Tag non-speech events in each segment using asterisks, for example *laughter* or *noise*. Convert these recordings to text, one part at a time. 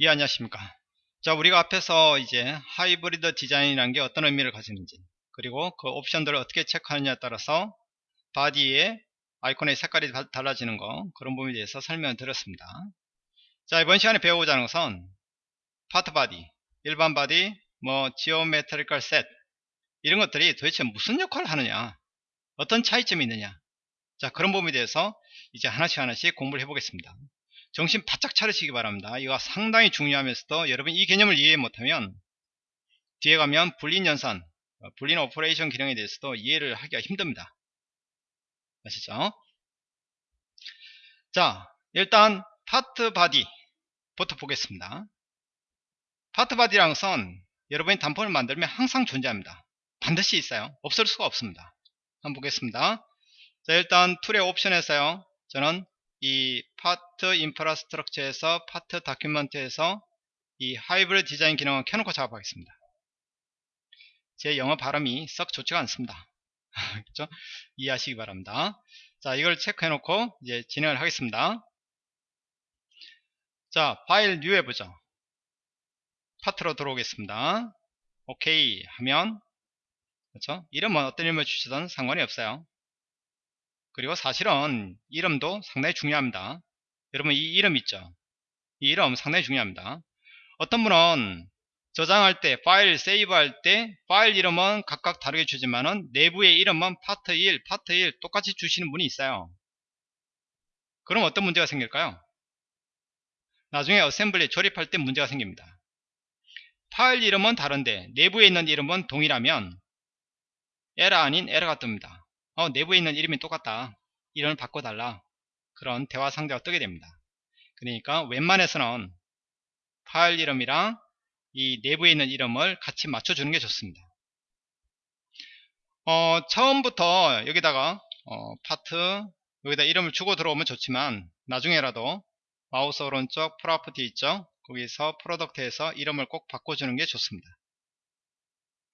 예 안녕하십니까? 자 우리가 앞에서 이제 hybrid design이라는 게 어떤 의미를 가지는지 그리고 그 옵션들을 어떻게 체크하느냐에 따라서 body의 아이콘의 색깔이 달라지는 거 그런 부분에 대해서 설명을 드렸습니다. 자 이번 시간에 배워보자는 것은 part body 일반 body 뭐 geometrical set 이런 것들이 도대체 무슨 역할을 하느냐 어떤 차이점이 있느냐 자 그런 부분에 대해서 이제 하나씩 하나씩 공부를 해보겠습니다 정신 바짝 차리시기 바랍니다. 이거 상당히 중요하면서도 여러분 이 개념을 이해 못하면 뒤에 가면 Boolean 연산, 어, Boolean operation 기능에 대해서도 이해를 하기가 힘듭니다. 아시죠? 자, 일단 part body부터 보겠습니다. part body라는 것은 여러분이 단품을 만들면 항상 존재합니다. 반드시 있어요. 없을 수가 없습니다. 한번 보겠습니다. 자, 일단 tool의 옵션에서요. 저는 이 part infrastructure에서 part document에서 이 hybrid design 기능을 켜놓고 작업하겠습니다. 제 영어 발음이 썩 좋지가 않습니다. *laughs* 그렇죠? 이해하시기 바랍니다. 자, 이걸 체크해놓고 이제 진행을 하겠습니다. 자, file new 해보죠. part로 들어오겠습니다. 오케이 하면 그렇죠? 이름은 어떤 이름을 주시든 상관이 없어요. 그리고 사실은 이름도 상당히 중요합니다. 여러분 이 이름 있죠? 이 이름 상당히 중요합니다. 어떤 분은 저장할 때 파일 세이브할 때 파일 이름은 각각 다르게 주지만은 내부의 이름은 파트 1, 파트 1 똑같이 주시는 분이 있어요. 그럼 어떤 문제가 생길까요? 나중에 assembly 조립할 때 문제가 생깁니다. 파일 이름은 다른데 내부에 있는 이름은 동일하면 에러 아닌 에러가 뜹니다. 어, 내부에 있는 이름이 똑같다. 이름을 바꿔달라. 그런 대화 상자가 뜨게 됩니다. 그러니까 웬만해서는 파일 이름이랑 이 내부에 있는 이름을 같이 맞춰주는 게 좋습니다. 어, 처음부터 여기다가 어, 파트 여기다 이름을 주고 들어오면 좋지만 나중에라도 마우스 오른쪽 property 있죠 거기서 product에서 이름을 꼭 바꿔주는 게 좋습니다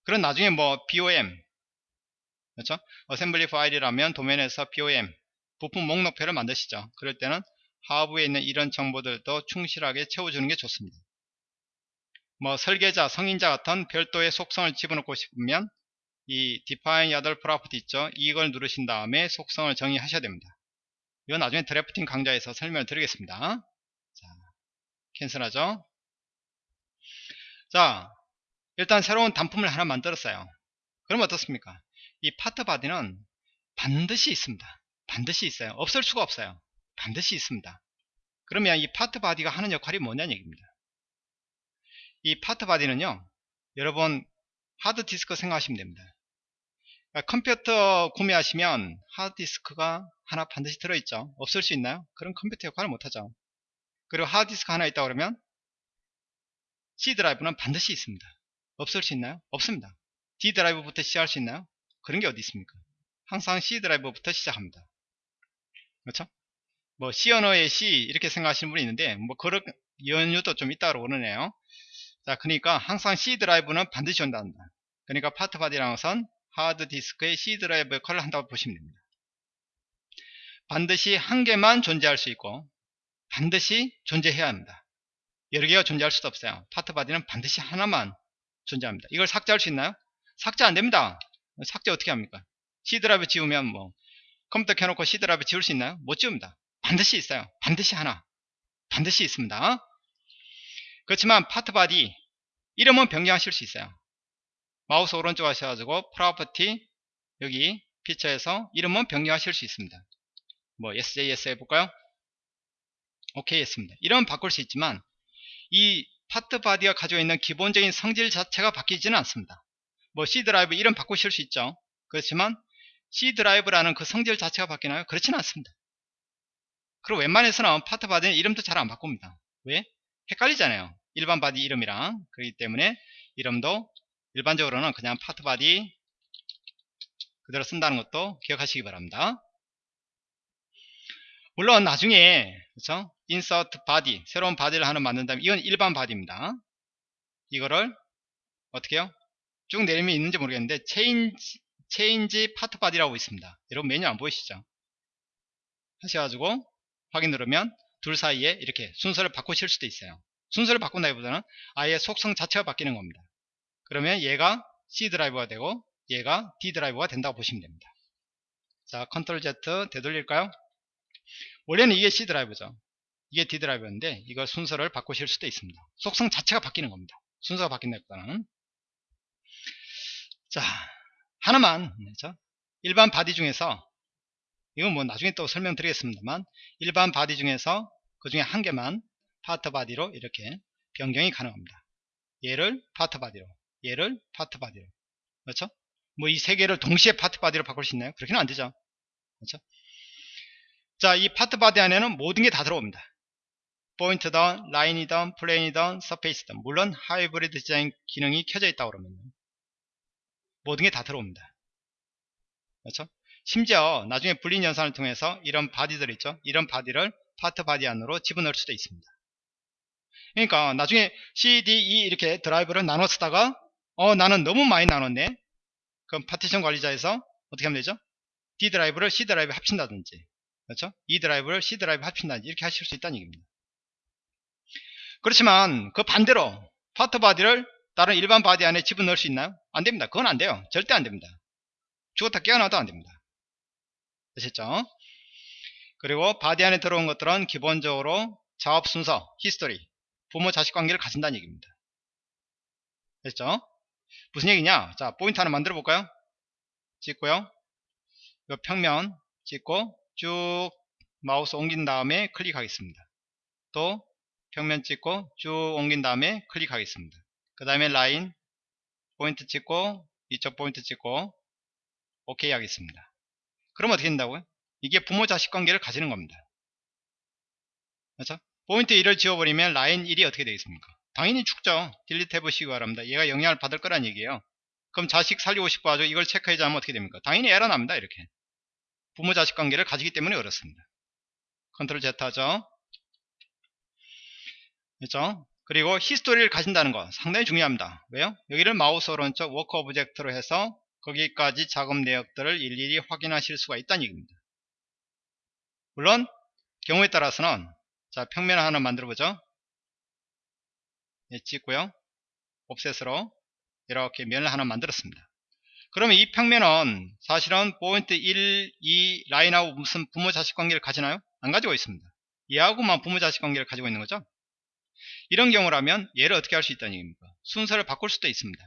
그럼 나중에 뭐 BOM 그렇죠? assembly 파일이라면 도면에서 BOM 부품 목록표를 만드시죠. 그럴 때는 하부에 있는 이런 정보들도 충실하게 채워주는 게 좋습니다. 뭐 설계자, 승인자 같은 별도의 속성을 집어넣고 싶으면 이 define other property 있죠. 이걸 누르신 다음에 속성을 정의하셔야 됩니다. 이건 나중에 drafting 강좌에서 설명을 드리겠습니다. 자, cancel하죠. 자, 일단 새로운 단품을 하나 만들었어요. 그럼 어떻습니까? 이 part body는 반드시 있습니다. 반드시 있어요. 없을 수가 없어요. 반드시 있습니다. 그러면 이 part body가 하는 역할이 뭐냐는 얘기입니다. 이 part body는요, 여러분 하드 디스크 생각하시면 됩니다. 그러니까 컴퓨터 구매하시면 하드 디스크가 하나 반드시 들어있죠. 없을 수 있나요? 그런 컴퓨터 역할을 못하죠. 그리고 하드 디스크 하나 있다 그러면 C 드라이브는 반드시 있습니다. 없을 수 있나요? 없습니다. D 드라이브부터 시작할 수 있나요? 그런 게 어디 있습니까? 항상 C 드라이브부터 시작합니다. 그렇죠? 뭐 C 언어의 C 이렇게 생각하시는 분이 있는데 뭐 그런 연유도 좀 있다고 그러네요. 자, 그러니까 항상 C 드라이브는 반드시 온다는 그러니까 part body라는 것은 하드 디스크의 C 드라이브 역할을 한다고 보시면 됩니다. 반드시 한 개만 존재할 수 있고 반드시 존재해야 합니다. 여러 개가 존재할 수도 없어요. part body는 반드시 하나만 존재합니다. 이걸 삭제할 수 있나요? 삭제 안 됩니다. 삭제 어떻게 합니까? C드라이브 지우면 뭐 컴퓨터 켜놓고 C드라이브 지울 수 있나요? 못 지웁니다. 반드시 있어요. 반드시 하나. 반드시 있습니다. 그렇지만 part body 이름은 변경하실 수 있어요. 마우스 오른쪽 하셔가지고 property 여기 피처에서 이름은 변경하실 수 있습니다. 뭐 SJS 해볼까요? 오케이 했습니다. 이름은 바꿀 수 있지만 이 part body가 가지고 있는 기본적인 성질 자체가 바뀌지는 않습니다. 뭐 C 드라이브 이름 바꾸실 수 있죠. 그렇지만 C 드라이브라는 그 성질 자체가 바뀌나요? 그렇지는 않습니다. 그리고 웬만해서는 part body는 이름도 잘 안 바꿉니다. 왜? 헷갈리잖아요. 일반 body 이름이랑 그렇기 때문에 이름도 일반적으로는 그냥 part body 그대로 쓴다는 것도 기억하시기 바랍니다. 물론 나중에 그렇죠? insert body 새로운 body를 하나 만든다면 이건 일반 body입니다. 이거를 어떻게 해요? 쭉 내리면 있는지 모르겠는데 change change part body라고 있습니다. 여러분 메뉴 안 보이시죠? 하셔가지고 확인 누르면 둘 사이에 이렇게 순서를 바꾸실 수도 있어요. 순서를 바꾼다기보다는 아예 속성 자체가 바뀌는 겁니다. 그러면 얘가 C 드라이버가 되고 얘가 D 드라이버가 된다고 보시면 됩니다. 자, 컨트롤 Z 되돌릴까요? 원래는 이게 C 드라이버죠. 이게 D 드라이버인데 이걸 순서를 바꾸실 수도 있습니다. 속성 자체가 바뀌는 겁니다. 순서가 바뀐다기보다는 자, 하나만 그렇죠? 일반 body 중에서 이건 뭐 나중에 또 설명드리겠습니다만 일반 body 중에서 그 중에 한 개만 part body로 이렇게 변경이 가능합니다. 얘를 part body로 얘를 part body로 그렇죠? 뭐 이 세 개를 동시에 part body로 바꿀 수 있나요? 그렇게는 안 되죠. 그렇죠? 자, 이 part body 안에는 모든 게 다 들어옵니다. 포인트든, 라인이든, plane이든, surface든 물론 하이브리드 디자인 기능이 켜져 있다 그러면 모든 게 다 들어옵니다. 그렇죠? 심지어 나중에 boolean 연산을 통해서 이런 body들 있죠? 이런 body를 part body 안으로 집어넣을 수도 있습니다. 그러니까 나중에 C, D, E 이렇게 드라이브를 나눠 쓰다가 어 나는 너무 많이 나눴네 그럼 파티션 관리자에서 어떻게 하면 되죠? D 드라이브를 C 드라이브 합친다든지 그렇죠? E 드라이브를 C 드라이브 합친다든지 이렇게 하실 수 있다는 얘기입니다. 그렇지만 그 반대로 part body를 다른 일반 body 안에 집어넣을 수 있나요? 안됩니다. 그건 안돼요. 절대 안됩니다. 죽었다 깨어나도 안됩니다. 아셨죠? 그리고 body 안에 들어온 것들은 기본적으로 작업 순서, history, 부모 자식 관계를 가진다는 얘기입니다. 됐죠? 무슨 얘기냐? 자, 포인트 하나 만들어 볼까요? 찍고요. 이 평면 찍고 쭉 마우스 옮긴 다음에 클릭하겠습니다. 또 평면 찍고 쭉 옮긴 다음에 클릭하겠습니다. 그 다음에 라인 포인트 찍고 이쪽 포인트 찍고 오케이 하겠습니다. 그럼 어떻게 된다고요? 이게 부모 자식 관계를 가지는 겁니다. 그렇죠? 포인트 1을 지워버리면 라인 1이 어떻게 되겠습니까? 당연히 죽죠. delete 해보시기 바랍니다. 얘가 영향을 받을 거란 얘기예요. 그럼 자식 살리고 싶어 가지고 이걸 체크 해제 하면 어떻게 됩니까? 당연히 에러 납니다. 이렇게. 부모 자식 관계를 가지기 때문에 그렇습니다. 컨트롤 Z 하죠. 그렇죠? 그리고 history를 가진다는 거 상당히 중요합니다. 왜요? 여기를 마우스 오른쪽 work object로 해서 거기까지 작업 내역들을 일일이 확인하실 수가 있다는 얘기입니다. 물론 경우에 따라서는 자 평면을 하나 만들어 보죠. 예, 찍고요. 옵셋으로 이렇게 면을 하나 만들었습니다. 그러면 이 평면은 사실은 포인트 1, 2 라인하고 무슨 부모 자식 관계를 가지나요? 안 가지고 있습니다. 얘하고만 부모 자식 관계를 가지고 있는 거죠. 이런 경우라면 얘를 어떻게 할 수 있다는 얘기입니까? 순서를 바꿀 수도 있습니다.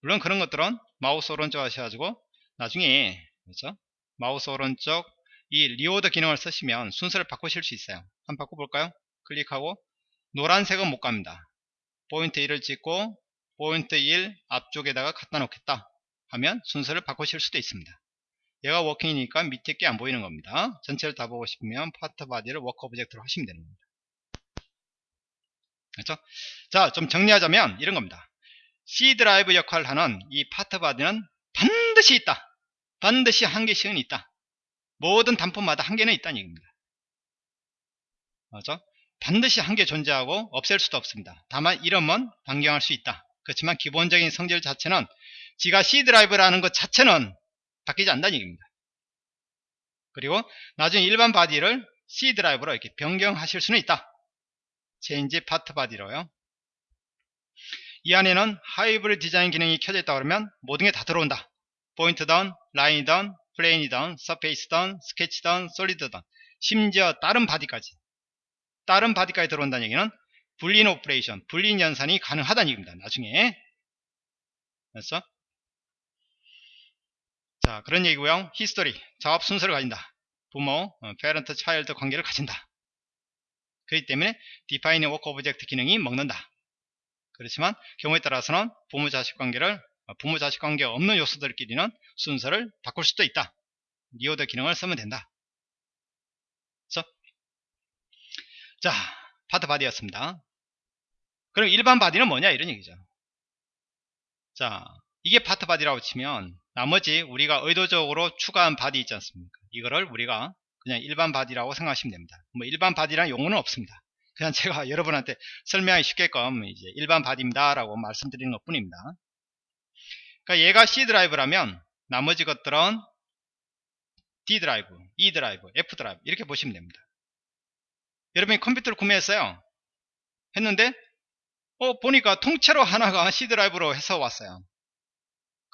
물론 그런 것들은 마우스 오른쪽 하셔가지고 나중에 그렇죠? 마우스 오른쪽 이 reorder 기능을 쓰시면 순서를 바꾸실 수 있어요. 한번 바꿔볼까요? 클릭하고 노란색은 못 갑니다. 포인트 1을 찍고 포인트 1 앞쪽에다가 갖다 놓겠다 하면 순서를 바꾸실 수도 있습니다. 얘가 working이니까 밑에 게 안 보이는 겁니다. 전체를 다 보고 싶으면 part body를 work object로 하시면 되는 겁니다. 그렇죠? 자, 좀 정리하자면 이런 겁니다. C 드라이브 역할을 하는 이 part body는 반드시 있다. 반드시 한 개씩은 있다. 모든 단품마다 한 개는 있다는 얘기입니다. 맞죠? 반드시 한 개 존재하고 없앨 수도 없습니다. 다만 이름은 변경할 수 있다. 그렇지만 기본적인 성질 자체는 지가 C 드라이브라는 것 자체는 바뀌지 않는다는 얘기입니다. 그리고 나중에 일반 body를 C 드라이브로 이렇게 변경하실 수는 있다. change part body로요. 이 안에는 하이브리드 디자인 기능이 켜져 있다 그러면 모든 게 다 들어온다. 포인트든, 라인이든, plane이든, surface든, 스케치든, solid든 심지어 다른 body까지 다른 body까지 들어온다는 얘기는 Boolean operation, Boolean 연산이 가능하다는 얘기입니다. 나중에 됐어? 자 그런 얘기고요. 히스토리, 작업 순서를 가진다. 부모, parent, child 관계를 가진다. 그렇기 때문에 define work object 기능이 먹는다. 그렇지만 경우에 따라서는 부모 자식 관계를 어, 부모 자식 관계 없는 요소들끼리는 순서를 바꿀 수도 있다. reorder 기능을 쓰면 된다. 그래서 자 part body였습니다. 그럼 일반 body는 뭐냐 이런 얘기죠. 자 이게 part body라고 치면 나머지 우리가 의도적으로 추가한 body 있지 않습니까? 이거를 우리가 그냥 일반 body라고 생각하시면 됩니다. 뭐 일반 body란 용어는 없습니다. 그냥 *laughs* 제가 여러분한테 설명하기 쉽게끔 이제 일반 body입니다 라고 말씀드리는 것 뿐입니다. 그러니까 얘가 C 드라이브라면 나머지 것들은 D 드라이브, E 드라이브, F 드라이브 이렇게 보시면 됩니다. 여러분이 컴퓨터를 구매했어요. 했는데 어 보니까 통째로 하나가 C 드라이브로 해서 왔어요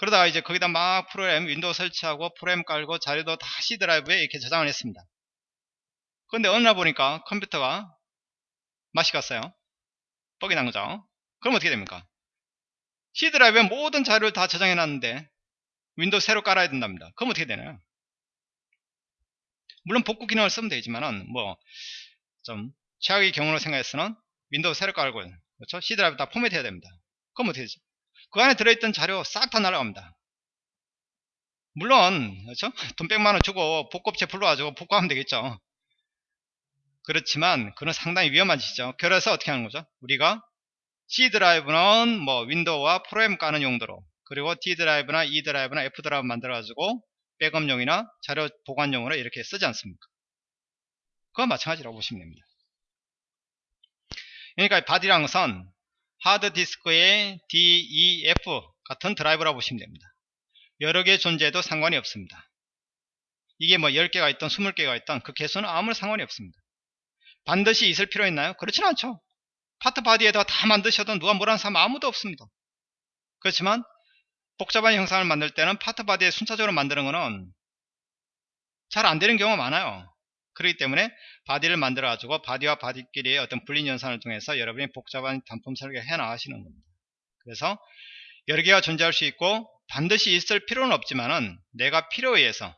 그러다가 이제 거기다 막 프로그램 윈도우 설치하고 프로그램 깔고 자료도 다 C 드라이브에 이렇게 저장을 했습니다. 근데 어느 날 보니까 컴퓨터가 맛이 갔어요. 뻑이 난 거죠. 그럼 어떻게 됩니까? C 드라이브에 모든 자료를 다 저장해 놨는데 윈도우 새로 깔아야 된답니다. 그럼 어떻게 되나요? 물론 복구 기능을 쓰면 되지만은 뭐 좀 최악의 경우로 생각해서는 윈도우 새로 깔고 그렇죠? C 드라이브 다 포맷 해야 됩니다. 그럼 어떻게 되죠 그 안에 들어있던 자료 싹 다 날아갑니다. 물론 그렇죠? 돈 100만원 주고 복구업체 불러가지고 복구하면 되겠죠. 그렇지만 그건 상당히 위험한 짓이죠. 그래서 어떻게 하는 거죠? 우리가 C 드라이브는 뭐 윈도우와 프로그램 까는 용도로 그리고 D 드라이브나 E 드라이브나 F 드라이브 만들어 가지고 백업용이나 자료 보관용으로 이렇게 쓰지 않습니까? 그건 마찬가지라고 보시면 됩니다. 그러니까 body라는 것은 하드디스크의 DEF 같은 드라이브라고 보시면 됩니다. 여러 개 존재해도 상관이 없습니다. 이게 뭐 10개가 있던 20개가 있던 그 개수는 아무런 상관이 없습니다. 반드시 있을 필요 있나요? 그렇진 않죠. part body에다가 다 만드셔도 누가 뭐라는 사람 아무도 없습니다. 그렇지만 복잡한 형상을 만들 때는 part body에 순차적으로 만드는 것은 잘 안되는 경우가 많아요. 그렇기 때문에 body를 만들어 가지고 body와 body끼리의 어떤 분리 연산을 통해서 여러분이 복잡한 단품 설계 해 나가시는 겁니다. 그래서 여러 개가 존재할 수 있고 반드시 있을 필요는 없지만은 내가 필요에 의해서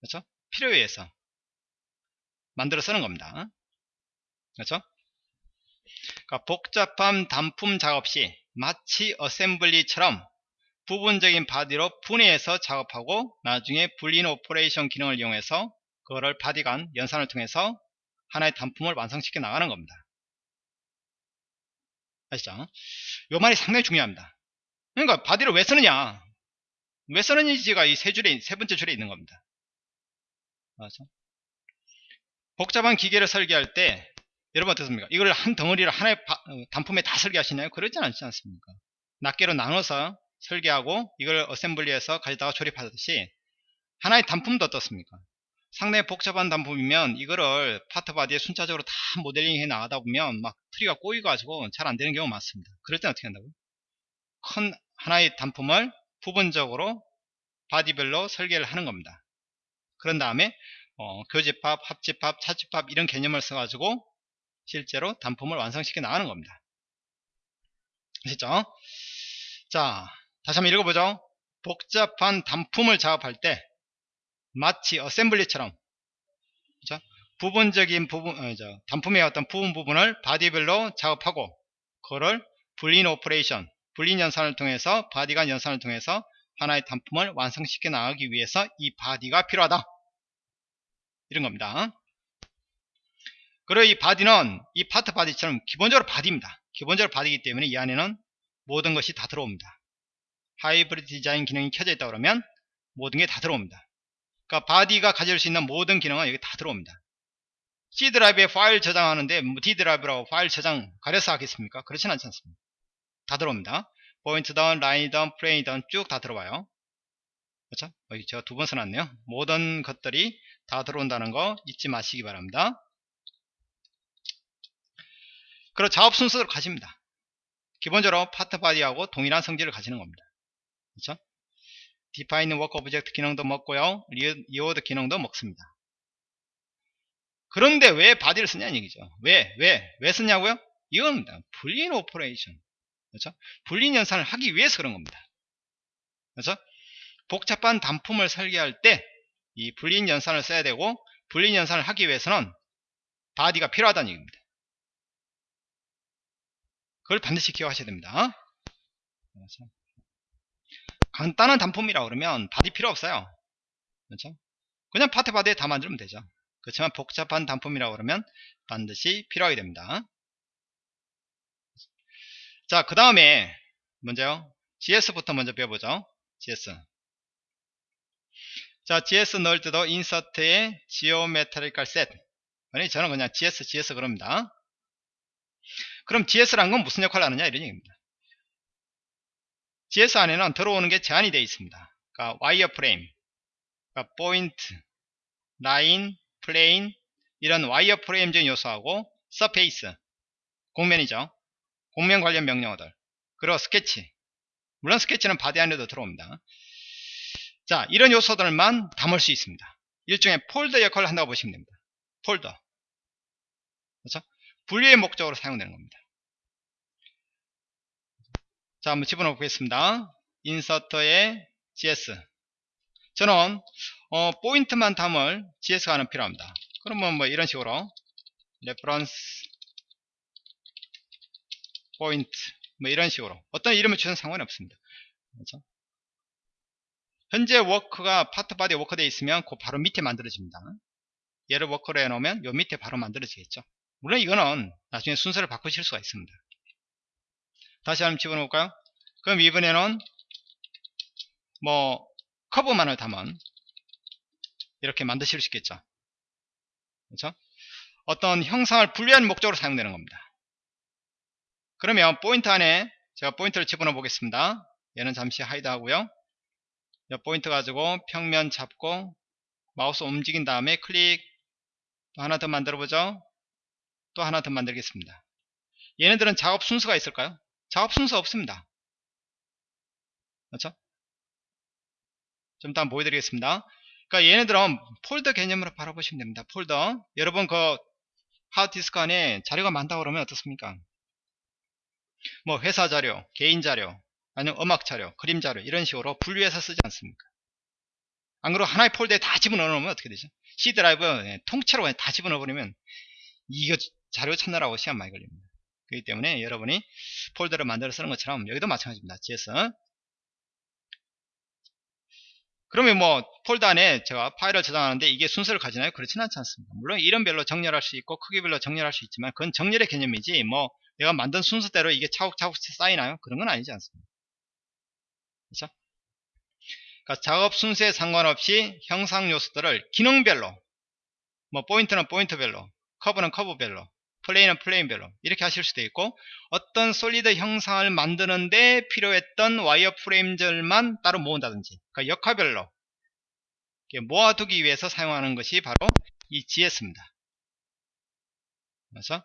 그렇죠? 필요에 의해서 만들어 쓰는 겁니다. 그렇죠? 그러니까 복잡한 단품 작업 시 마치 assembly처럼 부분적인 body로 분해해서 작업하고 나중에 Boolean operation 기능을 이용해서 그거를 body 간 연산을 통해서 하나의 단품을 완성시켜 나가는 겁니다. 아시죠? 요 말이 상당히 중요합니다. 그러니까 body를 왜 쓰느냐? 왜 쓰느냐가 이 세 줄에 세 번째 줄에 있는 겁니다. 맞죠? 복잡한 기계를 설계할 때 여러분 어떻습니까? 이걸 한 덩어리를 하나의 바, 어, 단품에 다 설계하시나요? 그러지 않지 않습니까? 낱개로 나눠서 설계하고 이걸 assembly해서 가져다가 조립하듯이 하나의 단품도 어떻습니까? 상당히 복잡한 단품이면 이거를 part body에 순차적으로 다 모델링 해 나가다 보면 막 트리가 꼬이가지고 잘 안되는 경우가 많습니다. 그럴 때는 어떻게 한다고요? 큰 하나의 단품을 부분적으로 바디별로 설계를 하는 겁니다. 그런 다음에 어, 교집합, 합집합, 차집합 이런 개념을 써가지고 실제로 단품을 완성시켜 나가는 겁니다. 아시죠? 자, 다시 한번 읽어보죠. 복잡한 단품을 작업할 때 마치 assembly처럼 그죠? 부분적인 부분 어, 저, 단품의 어떤 부분 부분을 body별로 작업하고 그거를 Boolean operation Boolean 연산을 통해서 body 간 연산을 통해서 하나의 단품을 완성시켜 나가기 위해서 이 body가 필요하다 이런 겁니다 그리고 이 바디는 이 파트 바디처럼 기본적으로 바디입니다. 기본적으로 바디이기 때문에 이 안에는 모든 것이 다 들어옵니다. 하이브리드 디자인 기능이 켜져 있다 그러면 모든 게 다 들어옵니다. 그러니까 body가 가질 수 있는 모든 기능은 여기 다 들어옵니다. C 드라이브에 파일 저장하는데 뭐 D 드라이브라고 파일 저장 가려서 하겠습니까? 그렇진 않지 않습니다. 다 들어옵니다. 포인트든 라인이든 plane이든 쭉다 들어와요. 그렇죠? 여기 제가 두 번 써놨네요. 모든 것들이 다 들어온다는 거 잊지 마시기 바랍니다. 그리고 작업 순서를 가집니다. 기본적으로 part body하고 동일한 성질을 가지는 겁니다. 그렇죠? Define work object 기능도 먹고요. reorder 기능도 먹습니다. 그런데 왜 body를 쓰냐는 얘기죠. 왜? 왜? 왜 쓰냐고요? 이겁니다. Boolean operation. 그렇죠? Boolean 연산을 하기 위해서 그런 겁니다. 그렇죠? 복잡한 단품을 설계할 때 이 Boolean 연산을 써야 되고 Boolean 연산을 하기 위해서는 body가 필요하다는 얘기입니다. 그걸 반드시 기억하셔야 됩니다. 그렇죠? 간단한 단품이라 그러면 body 필요 없어요. 그렇죠? 그냥 part body에 다 만들면 되죠. 그렇지만 복잡한 단품이라 그러면 반드시 필요하게 됩니다. 자, 그 다음에 먼저요. GS부터 먼저 배워보죠. GS. 자, GS 넣을 때도 insert에 geometrical set. 아니, 저는 그냥 GS, GS 그럽니다. 그럼 GS란 건 무슨 역할을 하느냐 이런 얘기입니다. GS 안에는 들어오는 게 제한이 되어 있습니다. 그러니까 wire frame, 그러니까 point, line, plane 이런 wire frame적인 요소하고 surface 곡면이죠. 곡면 관련 명령어들. 그리고 스케치. 물론 스케치는 body 안에도 들어옵니다. 자, 이런 요소들만 담을 수 있습니다. 일종의 폴더 역할을 한다고 보시면 됩니다. 폴더. 그렇죠? 분류의 목적으로 사용되는 겁니다. 자, 한번 집어넣어 보겠습니다. 인서터에 gs. 저는 어, 포인트만 담을 GS가 하나 필요합니다. 그러면 뭐 이런 식으로 reference point 뭐 이런 식으로 어떤 이름을 주든 상관이 없습니다. 그렇죠? 현재 work가 part body work 되어 있으면 그 바로 밑에 만들어집니다. 얘를 work로 해놓으면 요 밑에 바로 만들어지겠죠. 물론 이거는 나중에 순서를 바꾸실 수가 있습니다. 다시 한번 집어넣을까요? 그럼 이번에는 뭐 커브만을 담은 이렇게 만드실 수 있겠죠. 그렇죠? 어떤 형상을 분리하는 목적으로 사용되는 겁니다. 그러면 포인트 안에 제가 포인트를 집어넣어 보겠습니다. 얘는 잠시 hide 하고요. 이 포인트 가지고 평면 잡고 마우스 움직인 다음에 클릭 또 하나 더 만들어 보죠. 또 하나 더 만들겠습니다. 얘네들은 작업 순서가 있을까요? 작업 순서 없습니다. 그렇죠? 좀 이따 보여드리겠습니다. 그러니까 얘네들은 폴더 개념으로 바라보시면 됩니다. 폴더. 여러분 그 하드디스크 안에 자료가 많다 그러면 어떻습니까? 뭐 회사 자료, 개인 자료, 아니면 음악 자료, 그림 자료 이런 식으로 분류해서 쓰지 않습니까? 안 그러고 하나의 폴더에 다 집어넣어 놓으면 어떻게 되죠? C 드라이브 통째로 다 집어넣어 버리면 이거 자료 찾느라고 시간 많이 걸립니다. 그렇기 때문에 여러분이 폴더를 만들어 쓰는 것처럼 여기도 마찬가지입니다. GS 그러면 뭐 폴더 안에 제가 파일을 저장하는데 이게 순서를 가지나요? 그렇지는 않지 않습니다. 물론 이름별로 정렬할 수 있고 크기별로 정렬할 수 있지만 그건 정렬의 개념이지 뭐 내가 만든 순서대로 이게 차곡차곡 쌓이나요? 그런 건 아니지 않습니다. 그렇죠? 그러니까 작업 순서에 상관없이 형상 요소들을 기능별로 뭐 포인트는 포인트별로 커브는 커브별로 plane은 plane별로 이렇게 하실 수도 있고 어떤 solid 형상을 만드는데 필요했던 wire frame들만 따로 모은다든지 그러니까 역할별로 모아두기 위해서 사용하는 것이 바로 이 GS입니다. 그래서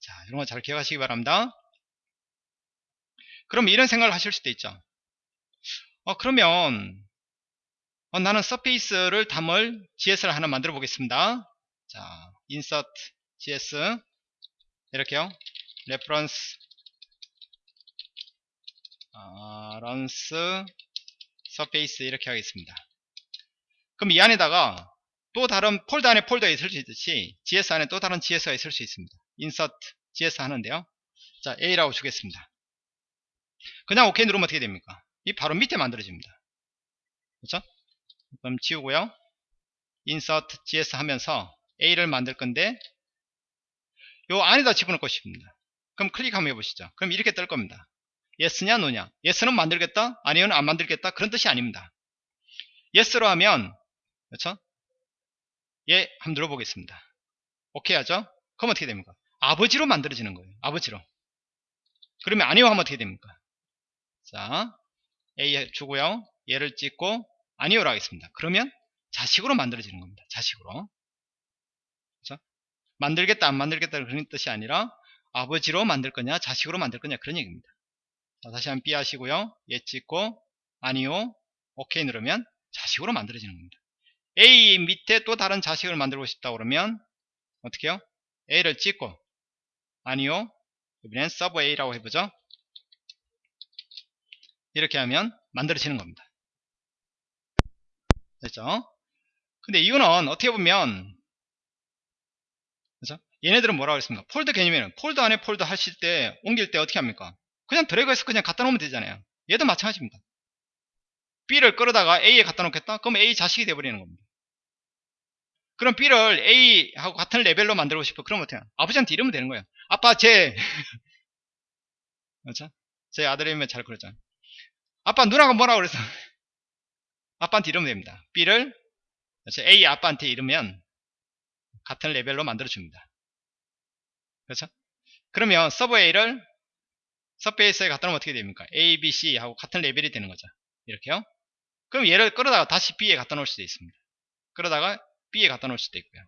자 이런 거 잘 기억하시기 바랍니다. 그럼 이런 생각을 하실 수도 있죠. 어, 그러면 어, 나는 서페이스를 담을 GS를 하나 만들어 보겠습니다. 자, insert GS 이렇게요. reference 아, runs surface 이렇게 하겠습니다. 그럼 이 안에다가 또 다른 폴더 안에 폴더가 있을 수 있듯이 GS 안에 또 다른 GS가 있을 수 있습니다. insert GS 하는데요. 자, A라고 주겠습니다. 그냥 OK 누르면 어떻게 됩니까? 이 바로 밑에 만들어집니다. 그렇죠? 그럼 지우고요. insert GS 하면서 A를 만들 건데 요 안에다 집어넣고 싶습니다. 그럼 클릭 한번 해보시죠. 그럼 이렇게 뜰 겁니다. yes냐 no냐 yes는 만들겠다 아니면 안 만들겠다 그런 뜻이 아닙니다. yes로 하면 그렇죠? 예 한번 눌러보겠습니다. 오케이 하죠? 그럼 어떻게 됩니까? 아버지로 만들어지는 거예요. 아버지로. 그러면 아니요 하면 어떻게 됩니까? 자 A 주고요. 얘를 찍고 아니요로 하겠습니다. 그러면 자식으로 만들어지는 겁니다. 자식으로. 만들겠다 안 만들겠다 그런 뜻이 아니라 아버지로 만들 거냐 자식으로 만들 거냐 그런 얘기입니다. 자, 다시 한번 B 하시고요. 예 찍고 아니요 오케이 누르면 자식으로 만들어지는 겁니다. A 밑에 또 다른 자식을 만들고 싶다 그러면 어떻게 해요? A를 찍고 아니요 이번엔 sub A라고 해보죠. 이렇게 하면 만들어지는 겁니다. 됐죠? 근데 이거는 어떻게 보면? 얘네들은 뭐라고 했습니까? 폴더 개념에는 폴더 안에 폴더 하실 때 옮길 때 어떻게 합니까? 그냥 드래그해서 그냥 갖다 놓으면 되잖아요. 얘도 마찬가지입니다. B를 끌어다가 A에 갖다 놓겠다? 그럼 A 자식이 돼버리는 겁니다. 그럼 B를 A하고 같은 레벨로 만들고 싶어. 그럼 어떻게 해요? 아버지한테 이러면 되는 거예요. 아빠 *laughs* 제 그렇죠? 제 아들이면 잘 그러잖아요. 아빠 누나가 뭐라고 그랬어? *laughs* 아빠한테 이러면 됩니다. B를 그렇죠? A 아빠한테 이러면 같은 레벨로 만들어 줍니다. 그렇죠? 그러면 서브 A를 서페이스에 갖다 놓으면 어떻게 됩니까? A, B, C 하고 같은 레벨이 되는 거죠. 이렇게요. 그럼 얘를 끌어다가 다시 B에 갖다 놓을 수도 있습니다. 끌어다가 B에 갖다 놓을 수도 있고요.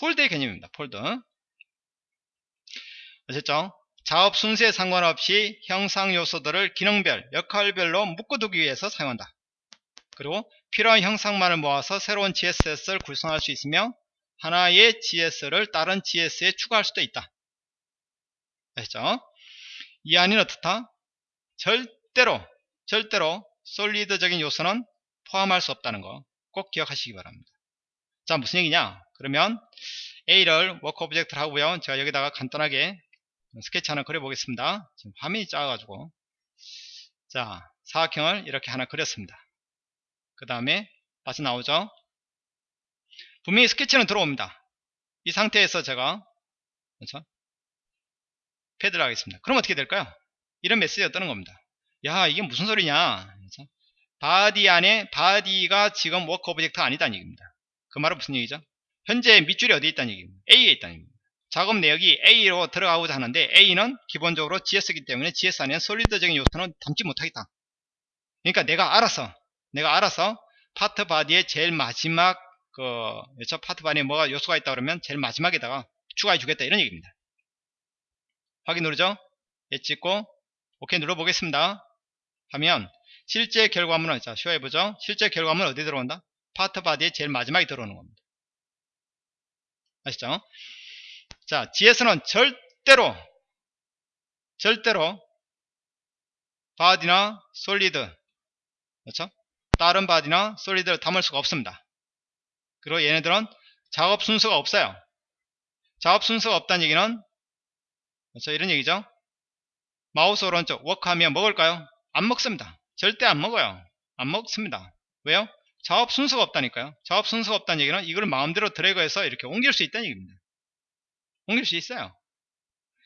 폴더의 개념입니다. 폴더. 아셨죠? 작업 순서에 상관없이 형상 요소들을 기능별, 역할별로 묶어두기 위해서 사용한다. 그리고 필요한 형상만을 모아서 새로운 GSS를 구성할 수 있으며 하나의 GS를 다른 GS에 추가할 수도 있다. 아셨죠? 이 안에는 어떻다? 절대로 절대로 solid적인 요소는 포함할 수 없다는 거 꼭 기억하시기 바랍니다. 자 무슨 얘기냐? 그러면 A를 work object를 하고요. 제가 여기다가 간단하게 스케치 하나 그려보겠습니다. 지금 화면이 작아가지고 자 사각형을 이렇게 하나 그렸습니다. 그 다음에 빠져나오죠. 분명히 스케치는 들어옵니다. 이 상태에서 제가 그렇죠? 패드를 하겠습니다. 그럼 어떻게 될까요? 이런 메시지가 뜨는 겁니다. 야 이게 무슨 소리냐 그렇죠? body 안에 body가 지금 work object가 아니다는 얘기입니다. 그 말은 무슨 얘기죠? 현재 밑줄이 어디에 있다는 얘기입니다. A에 있다는 얘기입니다. 작업 내역이 A로 들어가고자 하는데 A는 기본적으로 GS이기 때문에 GS 안에 solid적인 요소는 담지 못하겠다. 그러니까 내가 알아서 내가 알아서 part body의 제일 마지막 그 여차 part body에 뭐가 요소가 있다 그러면 제일 마지막에다가 추가해 주겠다 이런 얘기입니다. 확인 누르죠? 얘 찍고 오케이 눌러 보겠습니다. 하면 실제 결과물은 자 show해 보죠. 실제 결과물은 어디 들어온다? part body의 제일 마지막에 들어오는 겁니다. 아시죠? 자, GS는 절대로 절대로 body나 solid 그렇죠? 다른 body나 solid를 담을 수가 없습니다. 그리고 얘네들은 작업 순서가 없어요. 작업 순서가 없다는 얘기는 그렇죠? 이런 얘기죠. 마우스 오른쪽 work하면 먹을까요? 안 먹습니다. 절대 안 먹어요. 안 먹습니다. 왜요? 작업 순서가 없다니까요. 작업 순서가 없다는 얘기는 이걸 마음대로 드래그해서 이렇게 옮길 수 있다는 얘기입니다. 옮길 수 있어요.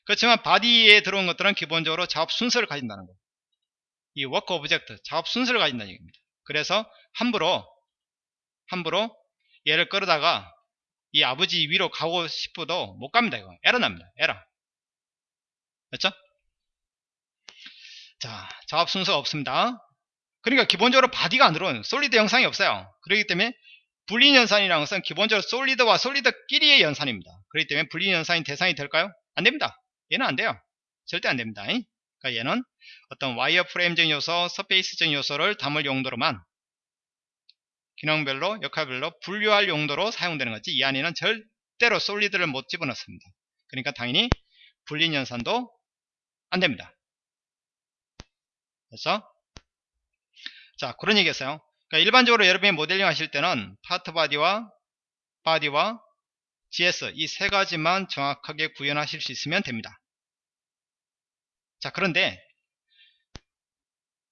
그렇지만 body에 들어온 것들은 기본적으로 작업 순서를 가진다는 거예요. 이 work object, 작업 순서를 가진다는 얘기입니다. 그래서 함부로 함부로 얘를 끌어다가 이 아버지 위로 가고 싶어도 못 갑니다. 이거 에러 납니다. 에러. 그렇죠? 자, 작업 순서가 없습니다. 그러니까 기본적으로 body가 안 들어오는 solid 형상이 없어요. 그렇기 때문에 Boolean 연산이라는 것은 기본적으로 solid와 solid끼리의 연산입니다. 그렇기 때문에 Boolean 연산이 대상이 될까요? 안 됩니다. 얘는 안 돼요. 절대 안 됩니다. 그러니까 얘는 어떤 wireframe적인 요소, surface적인 요소를 담을 용도로만 기능별로, 역할별로 분류할 용도로 사용되는 거지 이 안에는 절대로 solid를 못 집어넣습니다. 그러니까 당연히 Boolean 연산도 안 됩니다. 그래서 자 그런 얘기였어요. 그러니까 일반적으로 여러분이 모델링 하실 때는 part body와 바디와 GS 이 세 가지만 정확하게 구현하실 수 있으면 됩니다. 자 그런데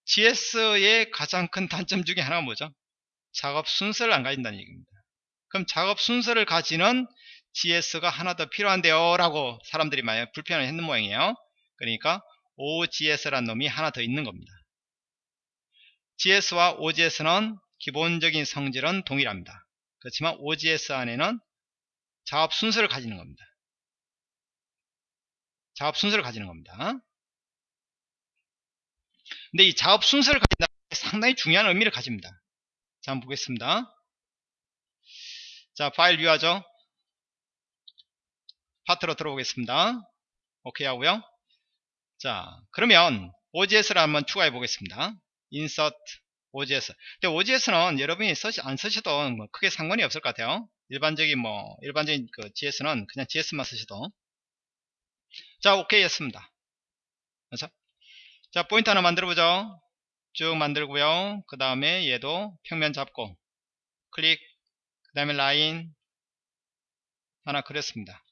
GS의 가장 큰 단점 중에 하나가 뭐죠? 작업 순서를 안 가진다는 얘기입니다. 그럼 작업 순서를 가지는 GS가 하나 더 필요한데요 라고 사람들이 많이 불편을 했는 모양이에요. 그러니까 OGS라는 놈이 하나 더 있는 겁니다. GS와 OGS는 기본적인 성질은 동일합니다. 그렇지만 OGS 안에는 작업 순서를 가지는 겁니다. 작업 순서를 가지는 겁니다. 근데 이 작업 순서를 가진다 상당히 중요한 의미를 가집니다. 자, 한번 보겠습니다. 자, 파일 뷰하죠. 파트로 들어오겠습니다. 오케이 하고요. 자, 그러면 OGS를 한번 추가해 보겠습니다. insert OGS. 근데 OGS는 여러분이 쓰시, 안 쓰셔도 뭐 크게 상관이 없을 것 같아요. 일반적인 뭐 일반적인 그 GS는 그냥 GS만 쓰셔도. 자, 오케이 했습니다. 그래서 자, 포인트 하나 만들어 보죠. 쭉 만들고요. 그 다음에 얘도 평면 잡고 클릭 그 다음에 라인 하나 그렸습니다.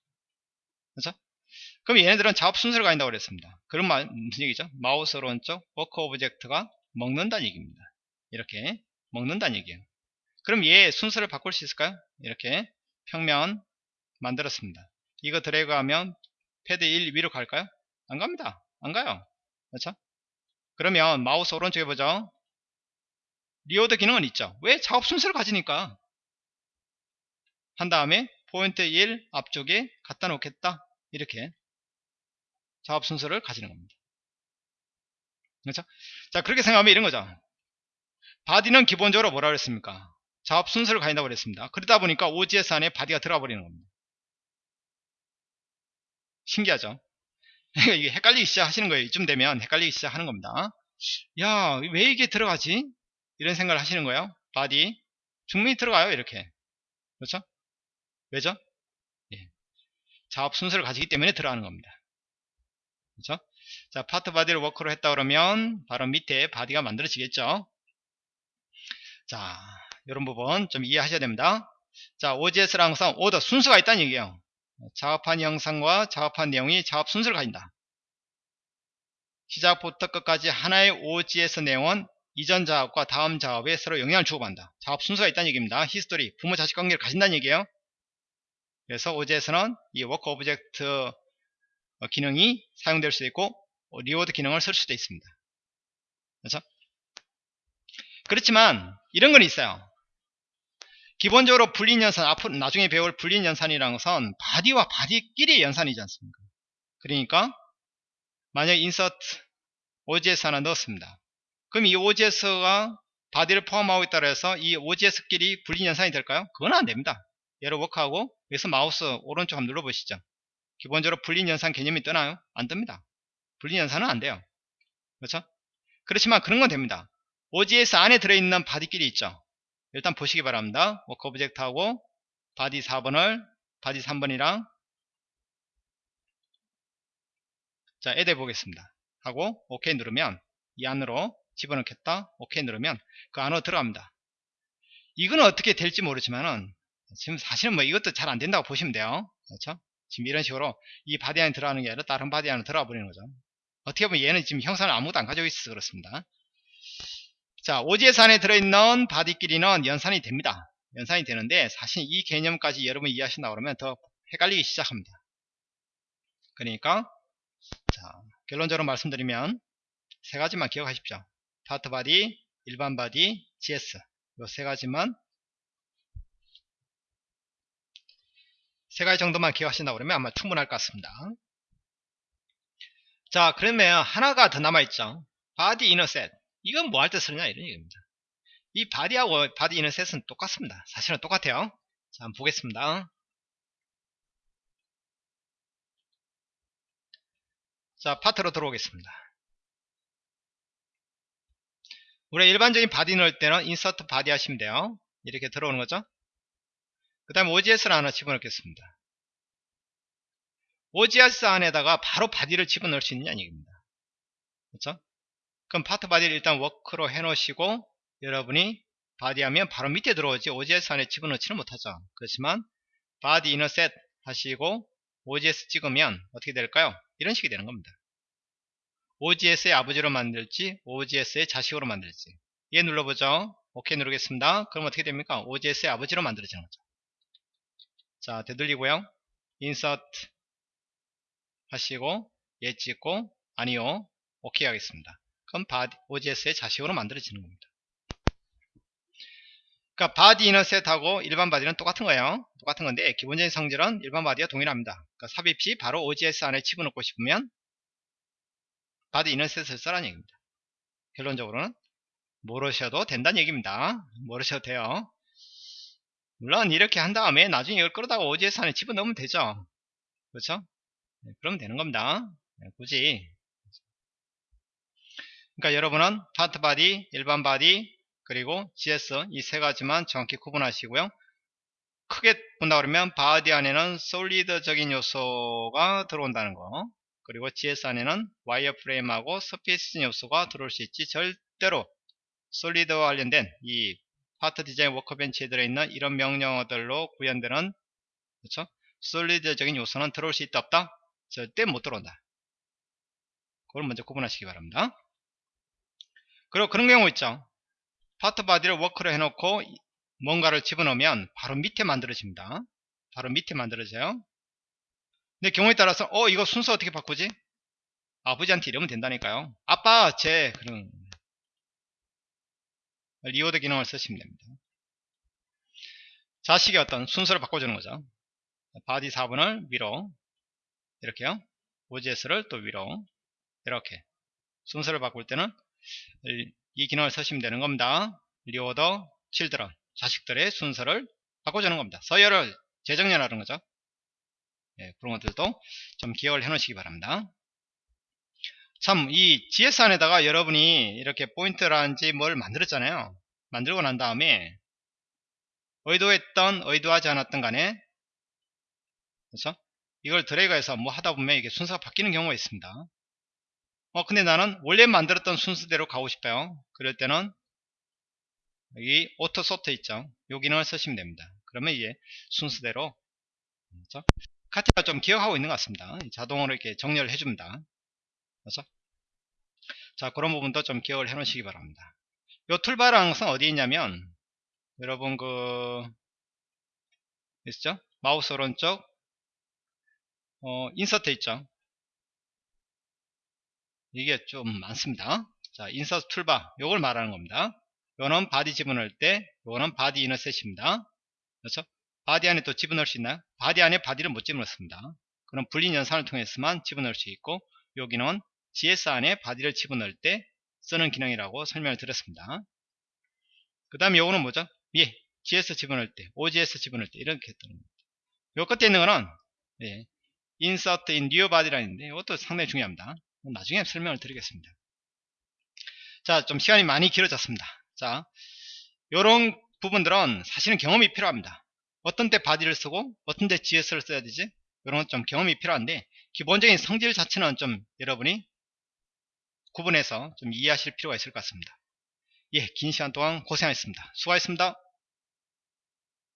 그렇죠? 그럼 얘네들은 작업 순서를 가진다고 그랬습니다. 그런 말 무슨 얘기죠? 마우스 오른쪽 work object가 먹는다는 얘기입니다. 이렇게 먹는다는 얘기예요. 그럼 얘 순서를 바꿀 수 있을까요? 이렇게 평면 만들었습니다. 이거 드래그하면 패드 1 위로 갈까요? 안 갑니다. 안 가요. 그렇죠? 그러면 마우스 오른쪽에 보죠. reorder 기능은 있죠. 왜? 작업 순서를 가지니까. 한 다음에 포인트 1 앞쪽에 갖다 놓겠다. 이렇게 작업 순서를 가지는 겁니다. 그렇죠? 자, 그렇게 생각하면 이런 거죠. body는 기본적으로 뭐라 그랬습니까? 작업 순서를 가진다고 그랬습니다. 그러다 보니까 OGS 안에 body가 들어가 버리는 겁니다. 신기하죠? *laughs* 이게 헷갈리기 시작하시는 거예요. 이쯤 되면 헷갈리기 시작하는 겁니다. 야, 왜 이게 들어가지? 이런 생각을 하시는 거예요. body. 충분히 들어가요, 이렇게. 그렇죠? 왜죠? 예. 작업 순서를 가지기 때문에 들어가는 겁니다. 그렇죠? 자, part body를 work로 했다 그러면 바로 밑에 body가 만들어지겠죠. 자, 이런 부분 좀 이해하셔야 됩니다. 자, OGS라는 것은 오더 순서가 있다는 얘기예요. 작업한 형상과 작업한 내용이 작업 순서를 가진다. 시작부터 끝까지 하나의 OGS 내용은 이전 작업과 다음 작업에 서로 영향을 주고받는다. 작업 순서가 있다는 얘기입니다. history, 부모 자식 관계를 가진다는 얘기예요. 그래서 OGS는 이 work object 기능이 사용될 수도 있고 reorder 기능을 쓸 수도 있습니다. 그렇죠? 그렇지만 이런 건 있어요. 기본적으로 Boolean 연산, 앞으로 나중에 배울 Boolean 연산이라는 것은 body와 body끼리 연산이지 않습니까? 그러니까 만약 insert OGS 하나 넣었습니다. 그럼 이 OGS가 body를 포함하고 있다 해서 이 OGS끼리 Boolean 연산이 될까요? 그건 안 됩니다. 얘를 work하고 여기서 마우스 오른쪽 한번 눌러보시죠. 기본적으로 Boolean 연산 개념이 뜨나요? 안 뜹니다. Boolean 연산은 안 돼요. 그렇죠? 그렇지만 그런 건 됩니다. OGS 안에 들어있는 body끼리 있죠. 일단 보시기 바랍니다. work object하고 body 4번을 body 3번이랑 자, add 보겠습니다. 하고 OK 누르면 이 안으로 집어넣겠다. OK 누르면 그 안으로 들어갑니다. 이거는 어떻게 될지 모르지만은 지금 사실은 뭐 이것도 잘 안 된다고 보시면 돼요. 그렇죠? 지금 이런 식으로 이 body 안에 들어가는 게 아니라 다른 body 안에 들어가 버리는 거죠. 어떻게 보면 얘는 지금 형상을 아무것도 안 가지고 있어서 그렇습니다. 자, 안에 들어있는 body끼리는 연산이 됩니다. 연산이 되는데 사실 이 개념까지 여러분 이해하신다 그러면 더 헷갈리기 시작합니다. 그러니까 자, 결론적으로 말씀드리면 세 가지만 기억하십시오. part body, 일반 body, GS 이세 가지만 세 가지 정도만 기억하신다 그러면 아마 충분할 것 같습니다. 자 그러면 하나가 더 남아있죠. body in a set 이건 뭐 할 때 쓰느냐 이런 얘기입니다. 이 바디하고 바디 이너셋은 똑같습니다. 사실은 똑같아요. 자 한번 보겠습니다. 자 파트로 들어오겠습니다. 우리가 일반적인 body 넣을 때는 insert body 하시면 돼요. 이렇게 들어오는 거죠. 그 다음에 OGS를 하나 집어넣겠습니다. OGS 안에다가 바로 body를 집어넣을 수 있느냐 얘기입니다. 그렇죠? 그럼 part body를 일단 work로 해 놓으시고 여러분이 body 하면 바로 밑에 들어오지 OGS 안에 집어넣지는 못하죠. 그렇지만 body in a set 하시고 OGS 찍으면 어떻게 될까요? 이런 식이 되는 겁니다. OGS의 아버지로 만들지 OGS의 자식으로 만들지 얘 눌러보죠. OK 누르겠습니다. 그럼 어떻게 됩니까? OGS의 아버지로 만들어지는 거죠. 자 되돌리고요. insert 하시고 얘 찍고 아니요. OK 하겠습니다. 그럼 OGS의 자식으로 만들어지는 겁니다. 그러니까 body in a set하고 일반 body는 똑같은 거예요. 똑같은 건데 기본적인 성질은 일반 body와 동일합니다. 그러니까 삽입 시 바로 OGS 안에 집어넣고 싶으면 body in a set을 써라는 얘기입니다. 결론적으로는 모르셔도 된다는 얘기입니다. 모르셔도 돼요. 물론 이렇게 한 다음에 나중에 이걸 끌어다가 OGS 안에 집어넣으면 되죠. 그렇죠? 네, 그러면 되는 겁니다. 네, 굳이 그러니까 여러분은 part body, 일반 body, 그리고 GS 이 세 가지만 정확히 구분하시고요. 크게 본다 그러면 body 안에는 solid적인 요소가 들어온다는 거 그리고 GS 안에는 wireframe하고 surface 요소가 들어올 수 있지 절대로 solid와 관련된 이 part design workbench에 들어있는 이런 명령어들로 구현되는 그렇죠? solid적인 요소는 들어올 수 있다 없다? 절대 못 들어온다. 그걸 먼저 구분하시기 바랍니다. 그리고 그런 경우 있죠. part body를 work로 해놓고 뭔가를 집어넣으면 바로 밑에 만들어집니다. 바로 밑에 만들어져요. 근데 경우에 따라서 어 이거 순서 어떻게 바꾸지? 아버지한테 이러면 된다니까요. 아빠 제 그런 reorder 기능을 쓰시면 됩니다. 자식의 어떤 순서를 바꿔주는 거죠. body 4번을 위로 이렇게요. OGS를 또 위로 이렇게 순서를 바꿀 때는 이 기능을 쓰시면 되는 겁니다. reorder children 자식들의 순서를 바꿔주는 겁니다. 서열을 재정렬하는 거죠. 예, 그런 것들도 좀 기억을 해 놓으시기 바랍니다. 참, 이 GS 안에다가 여러분이 이렇게 포인트라든지 뭘 만들었잖아요. 만들고 난 다음에 의도했던, 의도하지 않았던 간에 그렇죠? 이걸 드래그해서 뭐 하다 보면 이게 순서가 바뀌는 경우가 있습니다. 어, 근데 나는 원래 만들었던 순서대로 가고 싶어요. 그럴 때는 여기 auto sort 있죠. 여기는 쓰시면 됩니다. 그러면 이게 순서대로 그렇죠? CATIA가 좀 기억하고 있는 것 같습니다. 자동으로 이렇게 정렬을 해줍니다. 그렇죠? 자, 그런 부분도 좀 기억을 해 놓으시기 바랍니다. 요 toolbar랑 항상 어디 있냐면, 여러분 그, 있죠? 마우스 오른쪽, 어, insert 있죠? 이게 좀 많습니다. 자, insert toolbar, 요걸 말하는 겁니다. 요는 body 집어넣을 때, 요거는 body in a set입니다. 그렇죠? body 안에 또 집어넣을 수 있나요? body 안에 body를 못 집어넣습니다. 그럼 Boolean 연산을 통해서만 집어넣을 수 있고, 여기는 GS 안에 body를 집어넣을 때 쓰는 기능이라고 설명을 드렸습니다. 그 다음에 요거는 뭐죠? 예, GS 집어넣을 때, OGS 집어넣을 때 이렇게 뜨는 겁니다. 요 끝에 있는 거는 예, insert in new body라는 있는데 이것도 상당히 중요합니다. 나중에 설명을 드리겠습니다. 자, 좀 시간이 많이 길어졌습니다. 자, 요런 부분들은 사실은 경험이 필요합니다. 어떤 때 바디를 쓰고 어떤 때 GS를 써야 되지? 이런 건 좀 경험이 필요한데 기본적인 성질 자체는 좀 여러분이 구분해서 좀 이해하실 필요가 있을 것 같습니다. 예, 긴 시간 동안 고생하셨습니다. 수고하셨습니다.